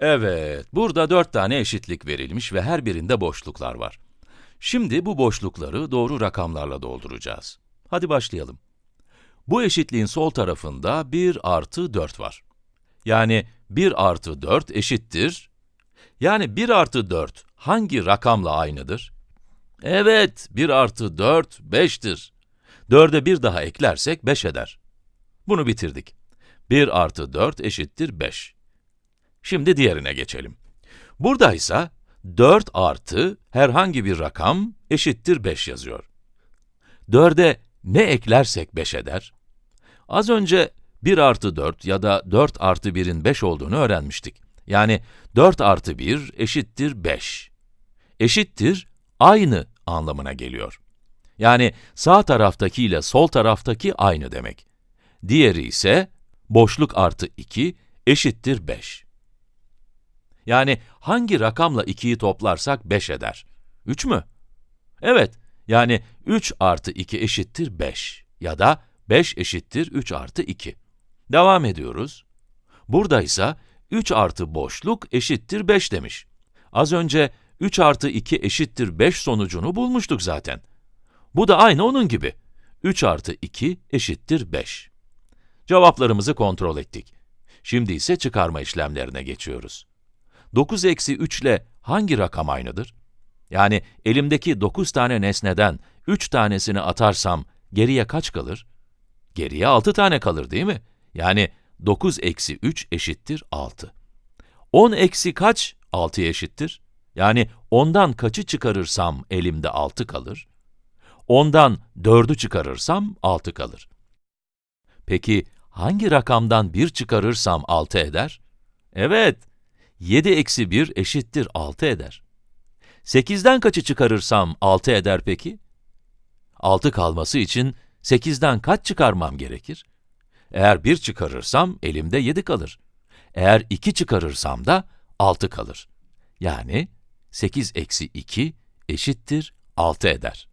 Evet, burada dört tane eşitlik verilmiş ve her birinde boşluklar var. Şimdi bu boşlukları doğru rakamlarla dolduracağız. Hadi başlayalım. Bu eşitliğin sol tarafında 1 artı 4 var. Yani 1 artı 4 eşittir. Yani 1 artı 4 hangi rakamla aynıdır? Evet, 1 artı 4, 5'tir. 4'e 1 daha eklersek 5 eder. Bunu bitirdik. 1 artı 4 eşittir 5. Şimdi diğerine geçelim. Burada ise 4 artı herhangi bir rakam eşittir 5 yazıyor. 4'e ne eklersek 5 eder? Az önce 1 artı 4 ya da 4 artı 1'in 5 olduğunu öğrenmiştik. Yani 4 artı 1 eşittir 5. Eşittir aynı anlamına geliyor. Yani sağ taraftaki ile sol taraftaki aynı demek. Diğeri ise boşluk artı 2 eşittir 5. Yani hangi rakamla 2'yi toplarsak 5 eder? 3 mü? Evet, yani 3 artı 2 eşittir 5 ya da 5 eşittir 3 artı 2. Devam ediyoruz. Burada ise 3 artı boşluk eşittir 5 demiş. Az önce 3 artı 2 eşittir 5 sonucunu bulmuştuk zaten. Bu da aynı onun gibi. 3 artı 2 eşittir 5. Cevaplarımızı kontrol ettik. Şimdi ise çıkarma işlemlerine geçiyoruz. 9 eksi 3 ile hangi rakam aynıdır? Yani elimdeki 9 tane nesneden 3 tanesini atarsam geriye kaç kalır? Geriye 6 tane kalır değil mi? Yani 9 eksi 3 eşittir 6. 10 eksi kaç 6'ya eşittir? Yani 10'dan kaçı çıkarırsam elimde 6 kalır? 10'dan 4'ü çıkarırsam 6 kalır. Peki hangi rakamdan 1 çıkarırsam 6 eder? Evet, 7 eksi 1 eşittir 6 eder. 8'den kaçı çıkarırsam 6 eder peki? 6 kalması için 8'den kaç çıkarmam gerekir? Eğer 1 çıkarırsam elimde 7 kalır. Eğer 2 çıkarırsam da 6 kalır. Yani 8 eksi 2 eşittir 6 eder.